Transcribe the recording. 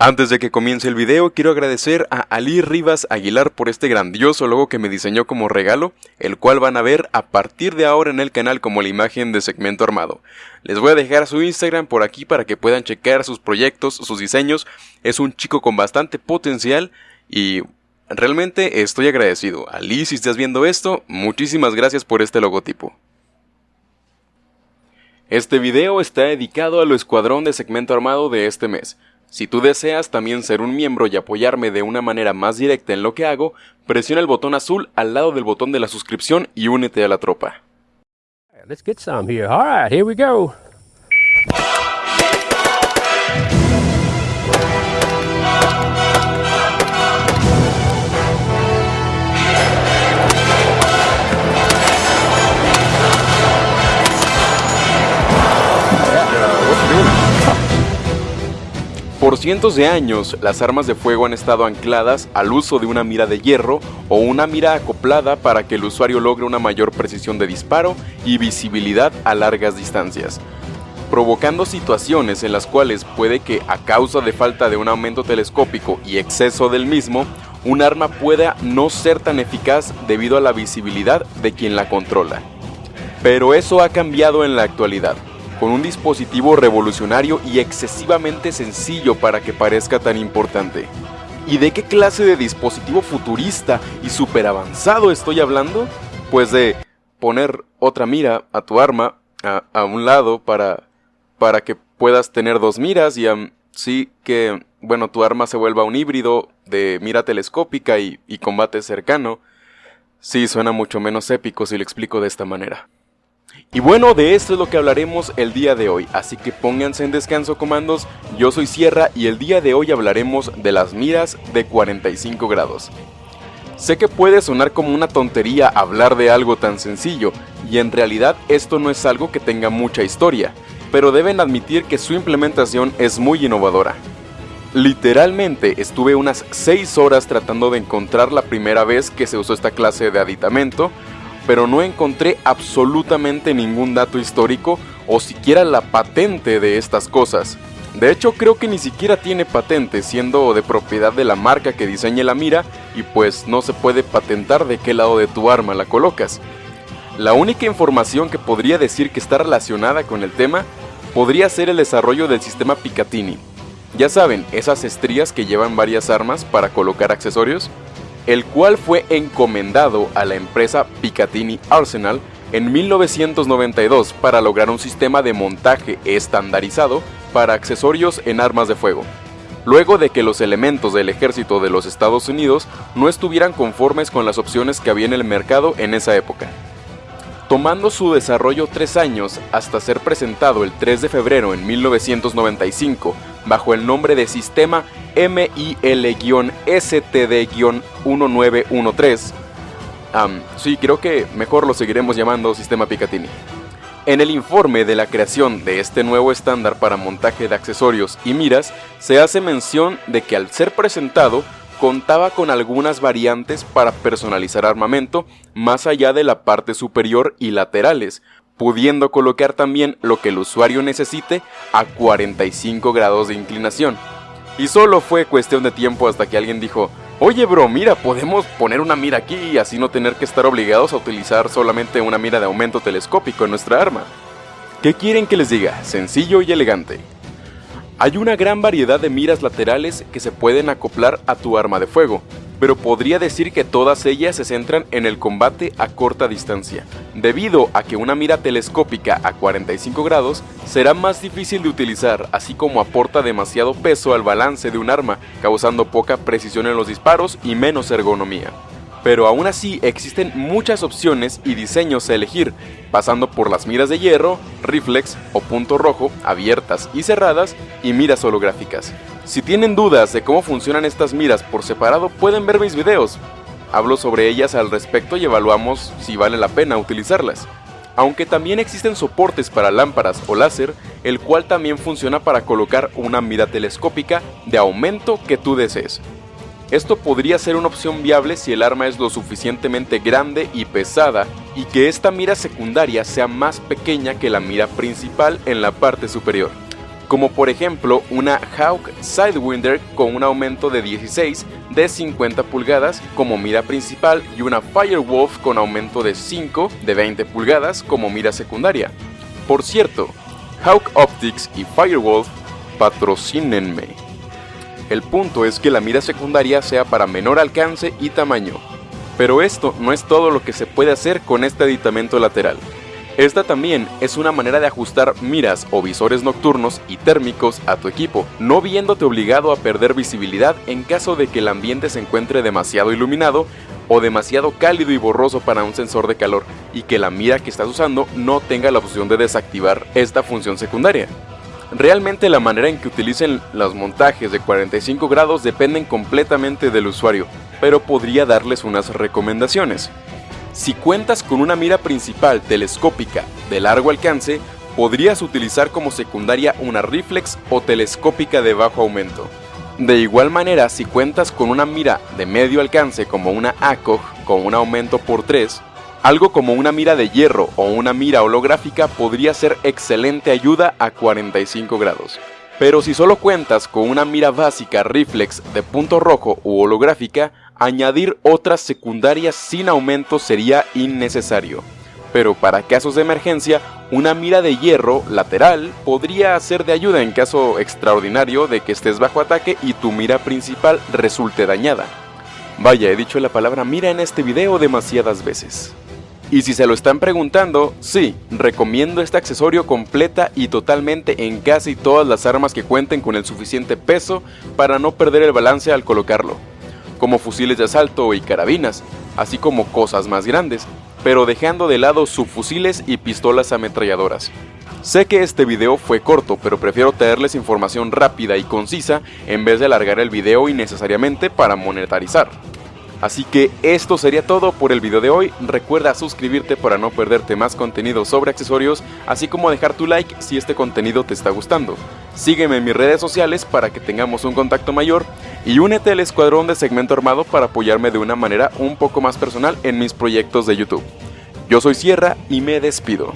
Antes de que comience el video, quiero agradecer a Ali Rivas Aguilar por este grandioso logo que me diseñó como regalo, el cual van a ver a partir de ahora en el canal como la imagen de segmento armado. Les voy a dejar su Instagram por aquí para que puedan checar sus proyectos, sus diseños. Es un chico con bastante potencial y realmente estoy agradecido. Ali, si estás viendo esto, muchísimas gracias por este logotipo. Este video está dedicado al escuadrón de segmento armado de este mes. Si tú deseas también ser un miembro y apoyarme de una manera más directa en lo que hago, presiona el botón azul al lado del botón de la suscripción y únete a la tropa. Let's get some here. All right, here we go. Por cientos de años, las armas de fuego han estado ancladas al uso de una mira de hierro o una mira acoplada para que el usuario logre una mayor precisión de disparo y visibilidad a largas distancias, provocando situaciones en las cuales puede que a causa de falta de un aumento telescópico y exceso del mismo, un arma pueda no ser tan eficaz debido a la visibilidad de quien la controla. Pero eso ha cambiado en la actualidad con un dispositivo revolucionario y excesivamente sencillo para que parezca tan importante. ¿Y de qué clase de dispositivo futurista y super avanzado estoy hablando? Pues de poner otra mira a tu arma a, un lado para, para que puedas tener dos miras y así que, bueno, tu arma se vuelva un híbrido de mira telescópica y, y combate cercano. Sí, suena mucho menos épico si lo explico de esta manera. Y bueno, de esto es lo que hablaremos el día de hoy, así que pónganse en descanso comandos, yo soy Sierra y el día de hoy hablaremos de las miras de 45 grados. Sé que puede sonar como una tontería hablar de algo tan sencillo, y en realidad esto no es algo que tenga mucha historia, pero deben admitir que su implementación es muy innovadora. Literalmente estuve unas 6 horas tratando de encontrar la primera vez que se usó esta clase de aditamento, pero no encontré absolutamente ningún dato histórico o siquiera la patente de estas cosas. De hecho creo que ni siquiera tiene patente siendo de propiedad de la marca que diseñe la mira y pues no se puede patentar de qué lado de tu arma la colocas. La única información que podría decir que está relacionada con el tema podría ser el desarrollo del sistema Picatinny. Ya saben, esas estrías que llevan varias armas para colocar accesorios el cual fue encomendado a la empresa Picatinny Arsenal en 1992 para lograr un sistema de montaje estandarizado para accesorios en armas de fuego, luego de que los elementos del ejército de los Estados Unidos no estuvieran conformes con las opciones que había en el mercado en esa época. Tomando su desarrollo tres años hasta ser presentado el 3 de febrero en 1995 bajo el nombre de Sistema MIL-STD-1913. sí, creo que mejor lo seguiremos llamando Sistema Picatinny. En el informe de la creación de este nuevo estándar para montaje de accesorios y miras, se hace mención de que al ser presentado, contaba con algunas variantes para personalizar armamento más allá de la parte superior y laterales, pudiendo colocar también lo que el usuario necesite a 45 grados de inclinación. Y solo fue cuestión de tiempo hasta que alguien dijo, oye bro, mira, podemos poner una mira aquí y así no tener que estar obligados a utilizar solamente una mira de aumento telescópico en nuestra arma. ¿Qué quieren que les diga? Sencillo y elegante. Hay una gran variedad de miras laterales que se pueden acoplar a tu arma de fuego, pero podría decir que todas ellas se centran en el combate a corta distancia, debido a que una mira telescópica a 45 grados será más difícil de utilizar, así como aporta demasiado peso al balance de un arma, causando poca precisión en los disparos y menos ergonomía pero aún así existen muchas opciones y diseños a elegir, pasando por las miras de hierro, reflex o punto rojo, abiertas y cerradas, y miras holográficas. Si tienen dudas de cómo funcionan estas miras por separado, pueden ver mis videos. Hablo sobre ellas al respecto y evaluamos si vale la pena utilizarlas. Aunque también existen soportes para lámparas o láser, el cual también funciona para colocar una mira telescópica de aumento que tú desees. Esto podría ser una opción viable si el arma es lo suficientemente grande y pesada y que esta mira secundaria sea más pequeña que la mira principal en la parte superior. como por ejemplo una Hawk Sidewinder con un aumento de 16 de 50 pulgadas como mira principal y una Firewolf con aumento de 5 de 20 pulgadas como mira secundaria. Por cierto, Hawk Optics y Firewolf patrocínenme. El punto es que la mira secundaria sea para menor alcance y tamaño. Pero esto no es todo lo que se puede hacer con este aditamento lateral. Esta también es una manera de ajustar miras o visores nocturnos y térmicos a tu equipo, no viéndote obligado a perder visibilidad en caso de que el ambiente se encuentre demasiado iluminado o demasiado cálido y borroso para un sensor de calor y que la mira que estás usando no tenga la opción de desactivar esta función secundaria. Realmente la manera en que utilicen los montajes de 45 grados dependen completamente del usuario, pero podría darles unas recomendaciones. Si cuentas con una mira principal telescópica de largo alcance, podrías utilizar como secundaria una reflex o telescópica de bajo aumento. De igual manera, si cuentas con una mira de medio alcance como una ACOG con un aumento por 3, algo como una mira de hierro o una mira holográfica podría ser excelente ayuda a 45 grados. Pero si solo cuentas con una mira básica reflex de punto rojo u holográfica, añadir otras secundarias sin aumento sería innecesario. Pero para casos de emergencia, una mira de hierro lateral podría ser de ayuda en caso extraordinario de que estés bajo ataque y tu mira principal resulte dañada. Vaya, he dicho la palabra mira en este video demasiadas veces. Y si se lo están preguntando, sí, recomiendo este accesorio completa y totalmente en casi todas las armas que cuenten con el suficiente peso para no perder el balance al colocarlo como fusiles de asalto y carabinas, así como cosas más grandes, pero dejando de lado subfusiles y pistolas ametralladoras. Sé que este video fue corto, pero prefiero traerles información rápida y concisa en vez de alargar el video innecesariamente para monetarizar. Así que esto sería todo por el video de hoy, recuerda suscribirte para no perderte más contenido sobre accesorios, así como dejar tu like si este contenido te está gustando. Sígueme en mis redes sociales para que tengamos un contacto mayor y únete al escuadrón de segmento armado para apoyarme de una manera un poco más personal en mis proyectos de YouTube. Yo soy Sierra y me despido.